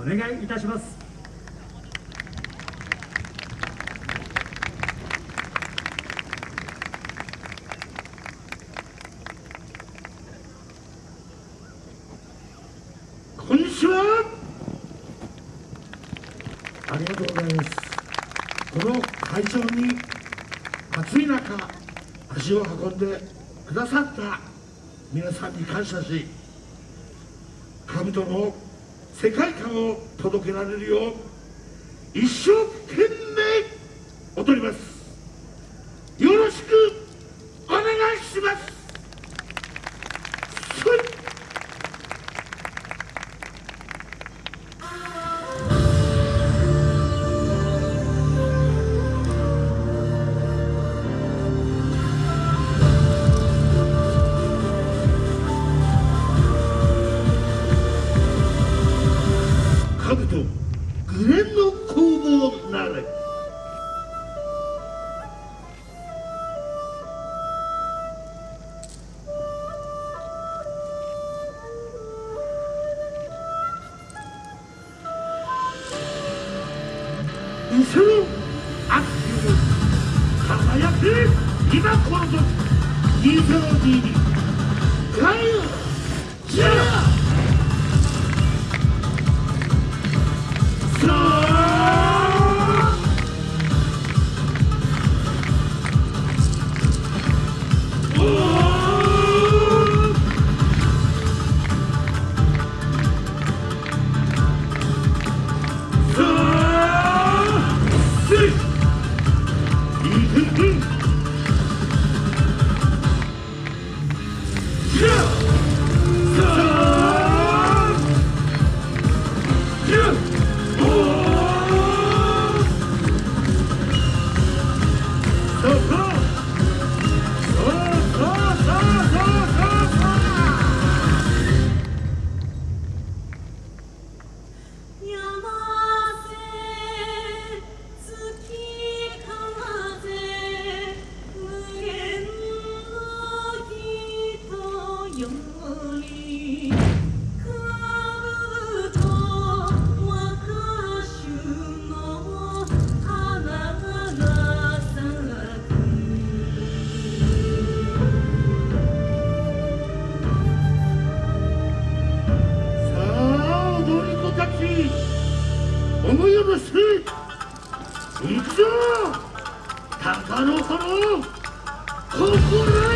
お願いいたします。こんにちは。ありがとうございます。この会場に暑い中足を運んでくださった皆さんに感謝し兜の世界観を届けられるよう一生懸命踊ります。よろしくく今この時2022ガイアジ Yeah! ー思いよろしく行くぞ。鷹の子の心。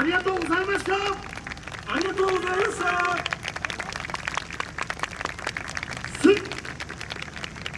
ありがとうございました。ありがとうございました。